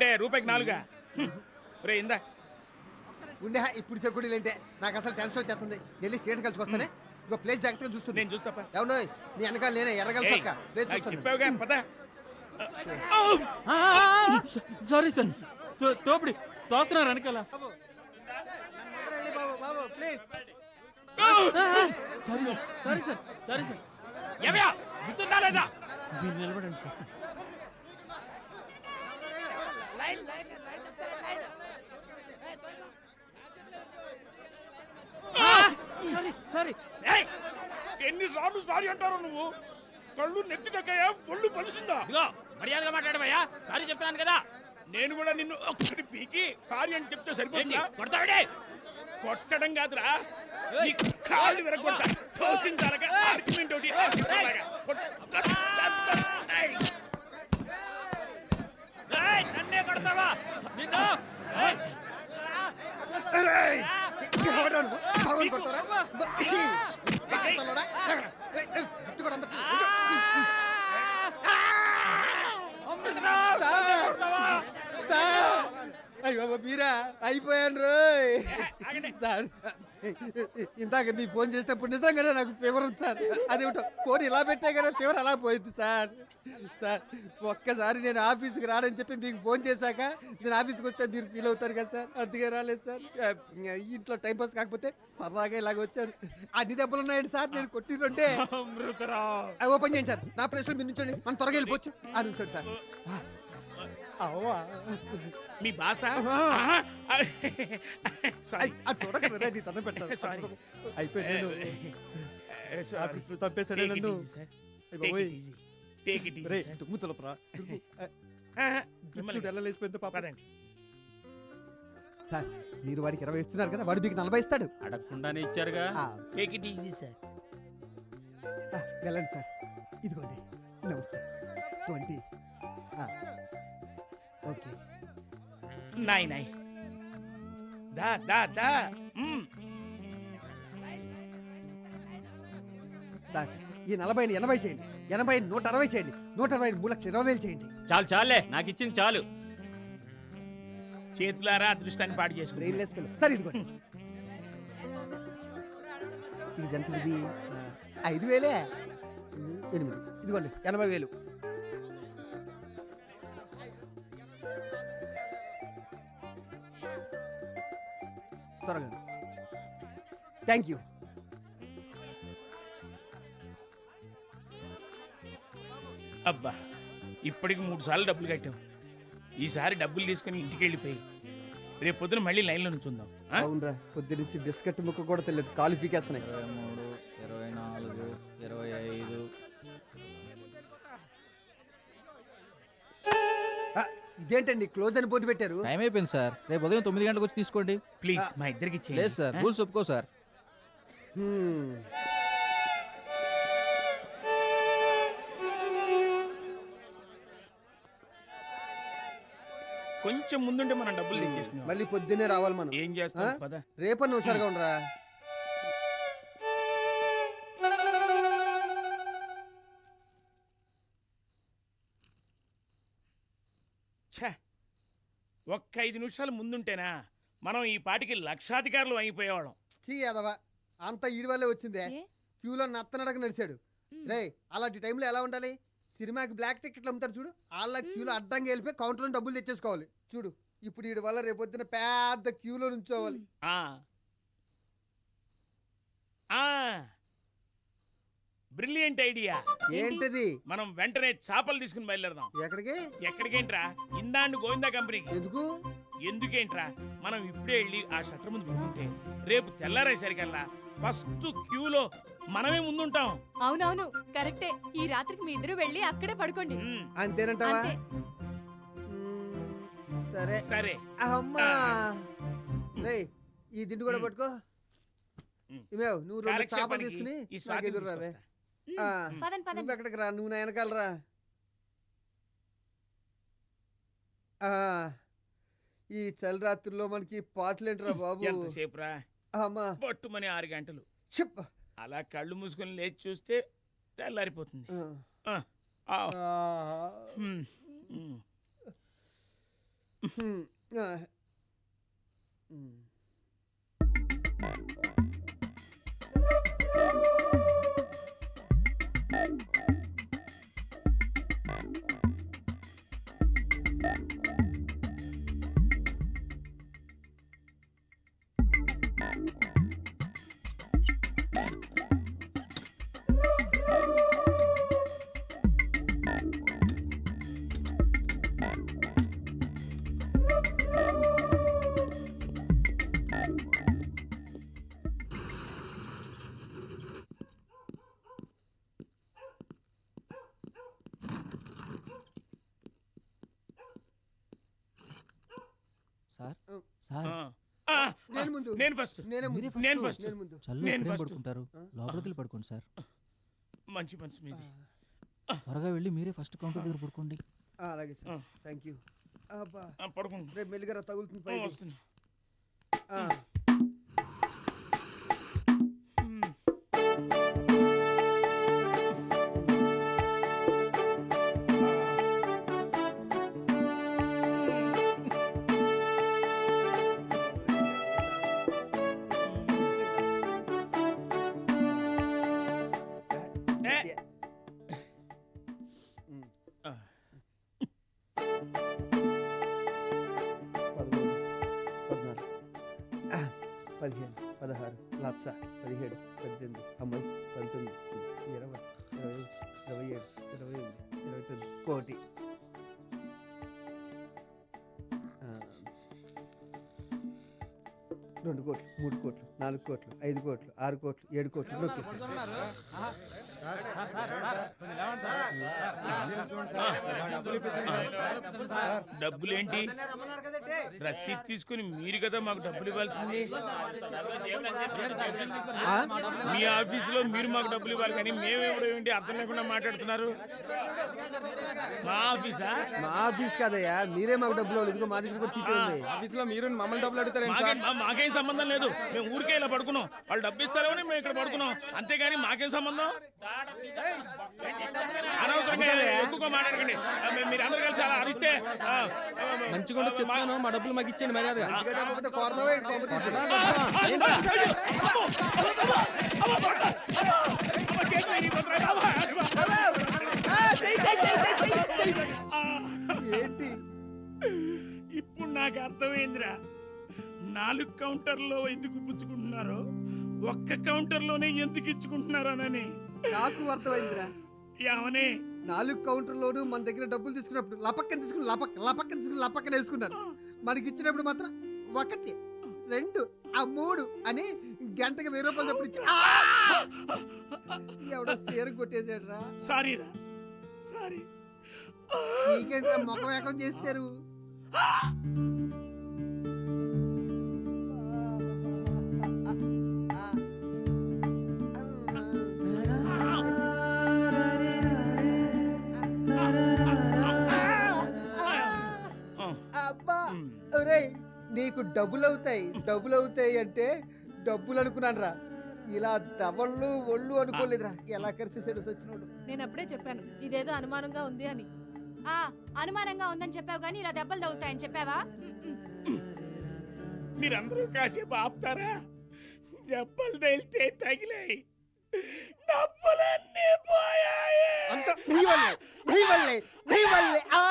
ఏంటే రూపాయికి నాలుగా. రే ఇందా. ఉండే ఇప్పుడు చెక్కుడీలు అంటే నాకు అసలు టెన్షన్ వచ్చేస్తుంది. వెళ్ళి స్టేట్ కలిసి వస్తానే. ఇంకో ప్లేస్ జాగ్రత్తగా చూస్తుంది నేను చూస్తాపా ఎవడో నీ వెనకాల నేనే ఎర్రగల ఏయ్, సొక్క ప్లేస్ నాకు చూస్తాను చెప్పావుగా పద. Sorry sir. తో- తోపిడి. తోస్తున్నారు వెనకాల. Please sorry sir. Sorry sir. Sorry sir. నిలబడండి సార్. Sorry sorry. ఏయ్! ఎన్నిసార్లు సారీ అంటారు నువ్వు? కళ్ళు నెత్తికక్కయ్యా ఒళ్ళు పలిసిందా? ఇదిగో మర్యాదగా మాట్లాడబోయా సారీ చెప్తున్నాను కదా. నేను కూడా నిన్ను ఒక్కడి పీకి సారీ అని చెప్తే సరిపోతుందా? కొడతావిడే కొట్టడం కాదురా. నీ కాళ్ళు విరగొట్టా తోసించాలగా ఆర్గ్యుమెంట్ ఒకటి ఆర్గ్యుమెంట్ కొట్టు, కొట్టు, కొట్టు. ఏయ్! ఏయ్, నన్నే కొడతావా నిన్ను! అయ్యో మీరా? అయిపోయాను రోయ్. సార్ ఇందాక మీ ఫోన్ చేసినప్పుడు నిజంగానే నాకు ఫీవర్ ఉంది సార్. అదేమిటో ఫోన్ ఇలా పెట్టే కదా ఫీవర్ అలా పోయింది సార్. సార్ ఒక్కసారి నేను ఆఫీస్కి రానని చెప్పి మీకు ఫోన్ చేశాక నేను ఆఫీస్కి వస్తే మీరు ఫీల్ అవుతారు కదా సార్. అందుకే రాలేదు సార్. ఇంట్లో టైం పాస్ కాకపోతే సరదాగా ఇలాగ వచ్చారు. అన్ని దెబ్బలు ఉన్నాయండి సార్ నేను అమృతరావు. ఓపెన్ చేయండి సార్. నా ప్లేస్లో మీరు నుంచోండి మనం త్వరగా వెళ్ళిపోవచ్చు. ఆ నుంచోండి సార్. అవ్వా? మీ భాష. సారీ తన పెట్టాను Sorry. అయిపోయింది నేను. ఆఫీస్లో చంపేశాడే నన్ను. అయ్ బాబోయ్. టేక్ ఇట్ రే తుమ్ము తలపరా. జుట్టు వెళ్ళలేసిపోయింది పాప. పదండి. సార్ మీరు వాడికి ఇరవై ఇస్తున్నారు కదా వాడు మీకు నలభై ఇస్తాడు. అడగకుండానే ఇచ్చారుగా. టేక్ ఇట్ ఈజీ సార్ ఆ, వెళ్ళండి సార్. ఇదిగోండి. నమస్తే. దా దా దా మ్మ్. సార్ ఈ నలభై ఎనభై చేయండి. ఎనభై నూట అరవై చేయండి. నూట అరవై మూడు లక్షల ఇరవై వేలు చేయండి. చాలు చాలే నాకు ఇచ్చింది చాలు. చేతులారా అదృష్టాన్ని పాడు చేసుకుని బ్రెయిన్ లెస్ సార్ ఇదిగోండి. ఇది ఎంత ఇది? ఆ, ఐదు వేలే? ఎనిమిది. ఇదిగోండి ఎనభై వేలు. త్వరగా. థ్యాంక్ యూ అబ్బా ఇప్పటికి మూడు సార్లు డబ్బులు కట్టాం. ఈసారి డబ్బులు తీసుకుని ఇంటికి వెళ్ళిపోయి రేపు పొద్దున మళ్ళీ లైన్లో నుంచుందాం. ఆ? అవునరా పొద్దు నుంచి బిస్కెట్ ముక్క కూడా తెలియదు కాలు పీకేస్తున్నాయి. ఇరవై మూడు ఇరవై నాలుగు ఇరవై ఐదు ఇదేంటండి క్లోజ్ అని బోర్డు పెట్టారు? టైం అయిపోయింది సార్ రేపు ఉదయం తొమ్మిది గంటలకు వచ్చి తీసుకోండి. ప్లీజ్ మా ఇద్దరికి లేదు సార్? రూల్స్ ఒప్పుకో సార్. కొంచెం ముందుంటే మనం డబ్బులు తెచ్చేసుకున్నాం మళ్ళీ పొద్దున్నే రావాలి మనం. ఏం చేస్తాం? పద. రేపన్న హుషారుగా ఉండరా? ఒక్క ఐదు నిమిషాలు ముందుంటేనా మనం ఈ పాటికి లక్షాధికారులు అయిపోయేవాళ్ళం. చీ యాదవ అంత ఈడి వల్లే వచ్చిందే? క్యూలో నత్తనడక నడిచాడు. రే అలాంటి టైంలో ఎలా ఉండాలి? సినిమాకి బ్లాక్ టికెట్లు అమ్ముతారు చూడు. వాళ్ళ క్యూలో అడ్డంగా వెళ్ళిపోయి కౌంటర్లో డబ్బులు తెచ్చేసుకోవాలి. చూడు ఇప్పుడు వీడి వల్ల రేపొద్దున పెద్ద క్యూలో నుంచోవాలి. ఆ. ఆ. Brilliant idea. ఏంటిది? మనం వెంటనే చేపలు తీసుకుని బయలుదేరదాం. ఎక్కడికి? ఎక్కడికేంట్రా? ఇందాండు గోవిందా కంపెనీకి. ఎందుకు? ఎందుకేంట్రా? మనం ఇప్పుడే వెళ్ళి ఆ షట్టర్ ముందు పడుకుంటే రేపు తెల్లారేసరికల్లా ఫస్ట్ క్యూలో మనమే ముందుంటాం. అవునవును కరెక్టే. ఈ రాత్రికి మీ ఇద్దరు వెళ్ళి అక్కడే పడుకోండి. అంతేనంటావా? అంతే. సరే. సరే. అమ్మా! రే ఈ దిండు కూడా. పట్టుకో. మ్మ్. ఇమేవ్ నువ్వు రెండు చేపలు తీసుకుని ఈ నాకు స్వాతి ఎదురు రావే తీసుకొస్తా. ఆ, పదండి నువ్వు ఎక్కడికి రా? నువ్వు నా వెనకాల రా. ఆ, ఈ చలి రాత్రుల్లో మనకి పాటలేంట్రా బాబు? ఎంతసేపు రా? అమ్మా. పట్టుమని ఆరు గంటలు. చెప్ అలా కళ్ళు మూసుకొని లేచి చూస్తే తెల్లారిపోతుంది. ఆ. ఆ, ఆ, సార్. నేను ముందు. నేను ఫస్ట్ నేనే ముందు. మీరే నేను first. ఫస్ట్ నేను ముందు. చల్ల నేను ఎక్కడేం first. పడుకుంటారు? లోపలికి వెళ్ళి పడుకోండి సార్. మంచి మనసు మీది. త్వరగా వెళ్ళి మీరే ఫస్ట్ కౌంటర్ దగ్గర పడుకోండి. ఆ, అలాగే ఆ. సార్ థ్యాంక్ యూ అబ్బా. ఆ, పడుకుంటా రేపు మెల్లిగా తగులుతుంది పైకి. వస్తున్నా. ఆ, పదిహేను పదహారు లక్ష పదిహేడు పద్దెనిమిది తొంభై పంతొమ్మిది ఇరవై ఇరవై ఇరవై ఏడు ఇరవై ఎనిమిది ఇరవై తొమ్మిది కోటి రెండు కోట్లు మూడు కోట్లు నాలుగు కోట్లు ఐదు కోట్లు ఆరు కోట్లు ఏడు కోట్లు నొక్కేసారు. డబ్బులు ఏంటి రసీద్ తీసుకుని మీరు కదా మాకు డబ్బులు ఇవ్వాల్సింది? మీ ఆఫీసులో మీరు మాకు డబ్బులు ఇవ్వాలి కానీ మేము ఇవ్వడం ఏంటి అర్థం లేకుండా మాట్లాడుతున్నారు మా ఆఫీసా మా ఆఫీస్ కదయ్యా మీరే మాకు డబ్బులు ఇవ్వాలి. ఇదిగో మా దగ్గర కూడా చీటీ ఉంది ఆఫీస్లో మీరు మమ్మల్ని డబ్బులు అడుగుతారేం మాకేం సంబంధం లేదు మేము ఊరికే ఇలా పడుకున్నాం వాళ్ళు డబ్బు ఇస్తారేమని మేము ఇక్కడ పడుకున్నాం అంతేగాని మాకేం సంబంధం మంచిగా చెప్తాను మా డబ్బులు మాకు మర్యాదగా చెయ్యి. ఆ, ఏంటి ఇప్పుడు నాకు అర్థమైందిరా నాలుగు కౌంటర్లో ఎందుకు పుచ్చుకుంటున్నారో ఒక్క కౌంటర్లోనే ఎందుకు ఇచ్చుకుంటున్నారోనని నాకు అర్థమైందిరా. ఏమని? నాలుగు కౌంటర్లోనూ మన దగ్గర డబ్బులు తీసుకున్నప్పుడు లపక్కన తీసుకుని లపక్ లపక్కన తీసుకుని లపక్కన వేసుకున్నారు. మనకి ఇచ్చినప్పుడు మాత్రం ఒకటి రెండు ఆ మూడు అని గంటకి వెయ్యి రూపాయలు చప్పుడు ఇచ్చి! ఎవడో సీర కొట్టేశాడు రా సారీ. రా సారీ నీకేంట్రా ముఖం ఏకం చేశారు నీకు డబ్బులు అవుతాయి డబ్బులు అవుతాయి అంటే డబ్బులు అనుకున్నాను రా ఇలా దవళ్ళు ఒళ్ళు అనుకోలేదురా. ఎలా కరిసేసాడు సచ్చినోడు. నేను అప్పుడే చెప్పాను ఇదేదో అనుమానంగా ఉంది అని. ఆ అనుమానంగా ఉందని చెప్పావు కానీ ఇలా దెబ్బలు తగులుతాయని చెప్పావా? మీరందరూ కాసేపు ఆపుతారా దెబ్బలు తగిలితే తగిలాయి. డబ్బులన్నీ పోయాయి. అంత నీ వల్లే నీ వల్లే నీ వల్లే. ఆ!